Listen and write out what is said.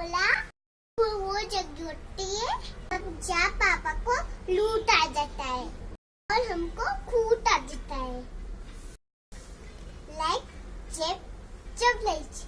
बोला, वो वो जग है, तब जा पापा को लूट आ जाता है और हमको खूट आ जाता है। लाइक जेब जब लाइक